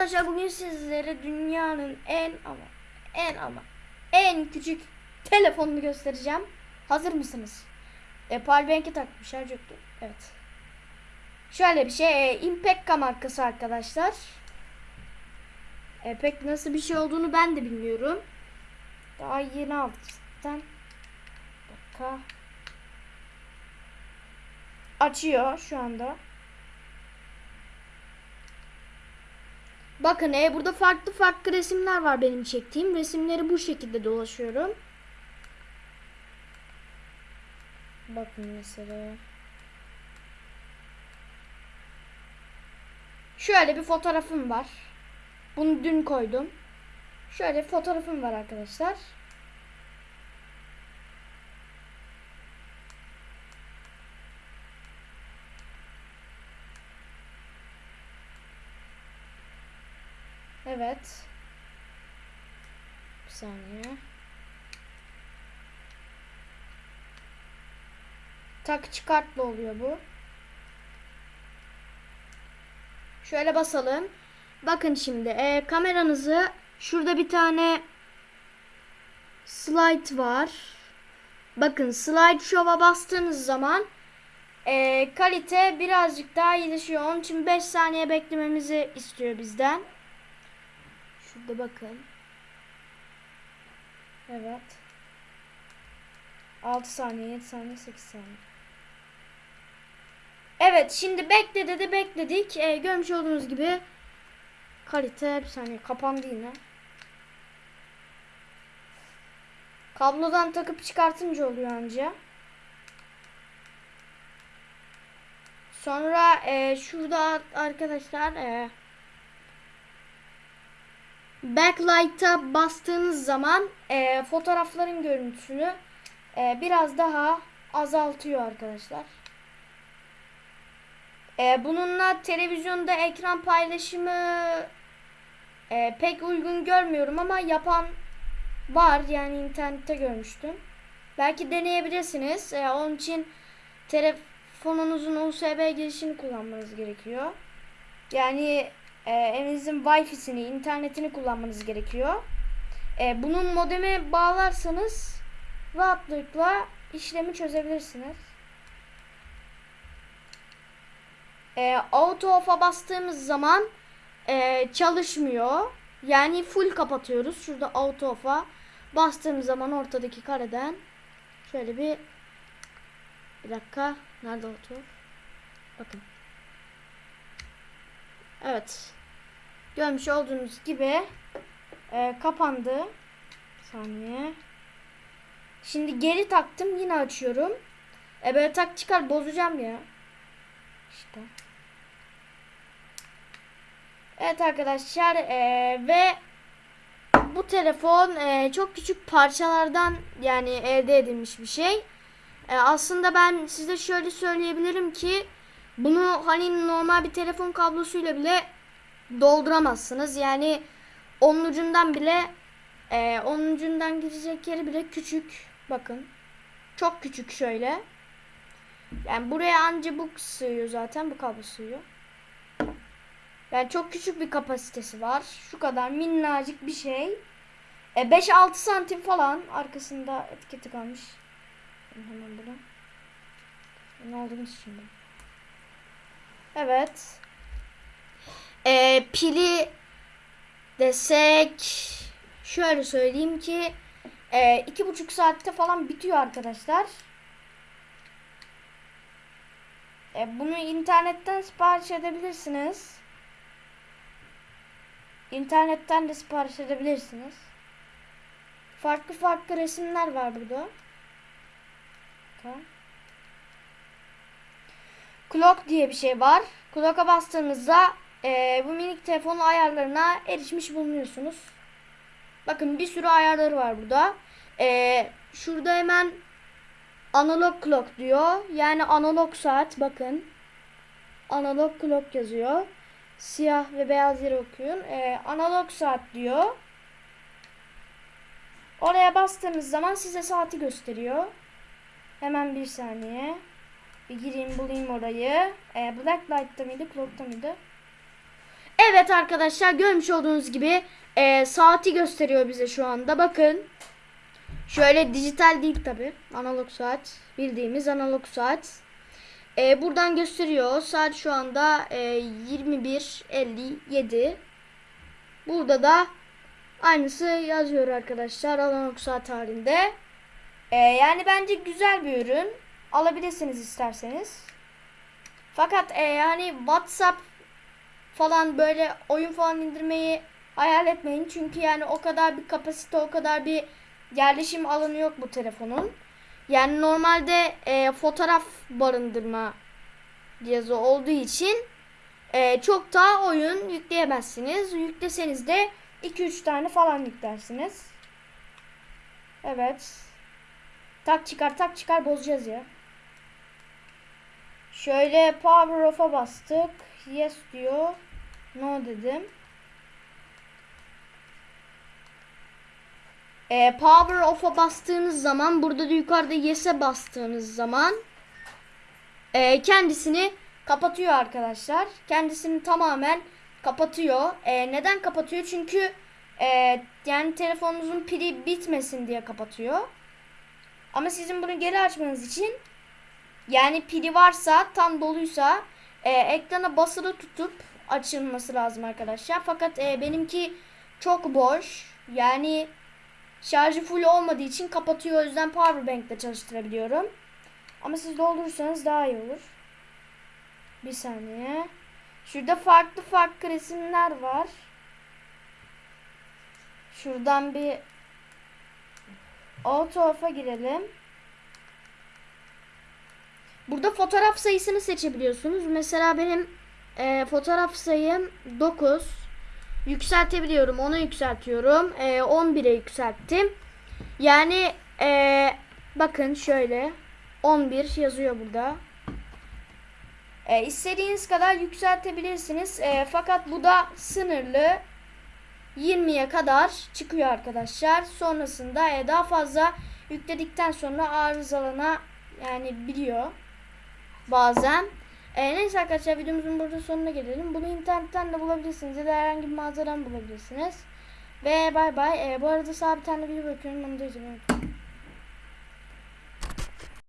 Arkadaşlar bugün sizlere dünyanın en ama en ama en küçük telefonunu göstereceğim. Hazır mısınız? E, Powerbank'i takmış şarj yoktu. Evet. Şöyle bir şey. E, Impekka markası arkadaşlar. E, pek nasıl bir şey olduğunu ben de bilmiyorum. Daha yeni aldık zaten. Açıyor şu anda. Bakın e, burada farklı farklı resimler var benim çektiğim. Resimleri bu şekilde dolaşıyorum. Bakın mesela. Şöyle bir fotoğrafım var. Bunu dün koydum. Şöyle fotoğrafım var arkadaşlar. Evet. Bir saniye. Tak çıkartlı oluyor bu. Şöyle basalım. Bakın şimdi e, kameranızı şurada bir tane slide var. Bakın slide show'a bastığınız zaman e, kalite birazcık daha iyileşiyor. Onun için 5 saniye beklememizi istiyor bizden. Şurada bakın. Evet. 6 saniye, 7 saniye, 8 saniye. Evet şimdi bekle dedi bekledik. Ee, görmüş olduğunuz gibi kalite bir saniye kapandı yine. Kablodan takıp çıkartınca oluyor anca. Sonra e, şurada arkadaşlar e, backlight'a bastığınız zaman e, fotoğrafların görüntüsünü e, biraz daha azaltıyor arkadaşlar. E, bununla televizyonda ekran paylaşımı e, pek uygun görmüyorum ama yapan var yani internette görmüştüm. Belki deneyebilirsiniz. E, onun için telefonunuzun USB girişini kullanmanız gerekiyor. Yani e, evinizin Wi-Fi'sini, internetini kullanmanız gerekiyor. E, bunun modeme bağlarsanız rahatlıkla işlemi çözebilirsiniz. E, auto off'a bastığımız zaman e, çalışmıyor. Yani full kapatıyoruz. Şurada auto off'a bastığımız zaman ortadaki kareden şöyle bir bir dakika nerede auto? Bakın. Evet. Görmüş olduğunuz gibi e, kapandı. Bir saniye. Şimdi geri taktım. Yine açıyorum. E böyle tak çıkar bozacağım ya. İşte. Evet arkadaşlar e, ve bu telefon e, çok küçük parçalardan yani elde edilmiş bir şey. E, aslında ben size şöyle söyleyebilirim ki bunu hani normal bir telefon kablosuyla bile dolduramazsınız. Yani onun ucundan bile e, onun ucundan gidecek yeri bile küçük. Bakın. Çok küçük şöyle. Yani buraya anca bu sığıyor zaten. Bu kablo sığıyor. Yani çok küçük bir kapasitesi var. Şu kadar minnacık bir şey. E 5-6 santim falan arkasında etiketi kalmış. Hemen bunu. Ne aldınız şimdi? Evet. E, pili desek şöyle söyleyeyim ki e, iki buçuk saatte falan bitiyor arkadaşlar. E, bunu internetten sipariş edebilirsiniz. İnternetten de sipariş edebilirsiniz. Farklı farklı resimler var burada. Tamam. Clock diye bir şey var. Clock'a bastığınızda e, bu minik telefonun ayarlarına erişmiş bulunuyorsunuz. Bakın bir sürü ayarları var burada. E, şurada hemen analog clock diyor. Yani analog saat bakın. Analog clock yazıyor. Siyah ve beyaz yere okuyun. E, analog saat diyor. Oraya bastığımız zaman size saati gösteriyor. Hemen bir saniye. Bir gireyim bulayım orayı. E, Black Light'ta mıydı? Clock'ta mıydı? Evet arkadaşlar görmüş olduğunuz gibi e, saati gösteriyor bize şu anda. Bakın. Şöyle dijital değil tabi. Analog saat. Bildiğimiz analog saat. E, buradan gösteriyor. Saat şu anda e, 21.57. Burada da aynısı yazıyor arkadaşlar. Analog saat halinde. E, yani bence güzel bir ürün. Alabilirsiniz isterseniz. Fakat e, yani WhatsApp falan böyle oyun falan indirmeyi hayal etmeyin. Çünkü yani o kadar bir kapasite, o kadar bir yerleşim alanı yok bu telefonun. Yani normalde e, fotoğraf barındırma cihazı olduğu için e, çok daha oyun yükleyemezsiniz. Yükleseniz de 2-3 tane falan yüklersiniz. Evet. Tak çıkar tak çıkar bozacağız ya. Şöyle power off'a bastık. Yes diyor. No dedim. E, power off'a bastığınız zaman burada da yukarıda yes'e bastığınız zaman e, kendisini kapatıyor arkadaşlar. Kendisini tamamen kapatıyor. E, neden kapatıyor? Çünkü e, yani telefonunuzun pili bitmesin diye kapatıyor. Ama sizin bunu geri açmanız için yani pili varsa tam doluysa e, ekrana basılı tutup açılması lazım arkadaşlar. Fakat e, benimki çok boş. Yani şarjı full olmadığı için kapatıyor. O yüzden powerbank ile çalıştırabiliyorum. Ama siz doldurursanız daha iyi olur. Bir saniye. Şurada farklı farklı resimler var. Şuradan bir auto off'a girelim. Burada fotoğraf sayısını seçebiliyorsunuz. Mesela benim e, fotoğraf sayım 9. Yükseltebiliyorum. Onu yükseltiyorum. E, 11'e yükselttim. Yani e, bakın şöyle 11 yazıyor burada. E, istediğiniz kadar yükseltebilirsiniz. E, fakat bu da sınırlı. 20'ye kadar çıkıyor arkadaşlar. Sonrasında e, daha fazla yükledikten sonra arızalana yani biliyor bazen. E, neyse arkadaşlar videomuzun burada sonuna gelelim. Bunu internetten de bulabilirsiniz ya da herhangi bir mağazadan bulabilirsiniz. Ve bay bay. E, bu arada sağ bir tane video bakıyorum. Onu da izlemeyi.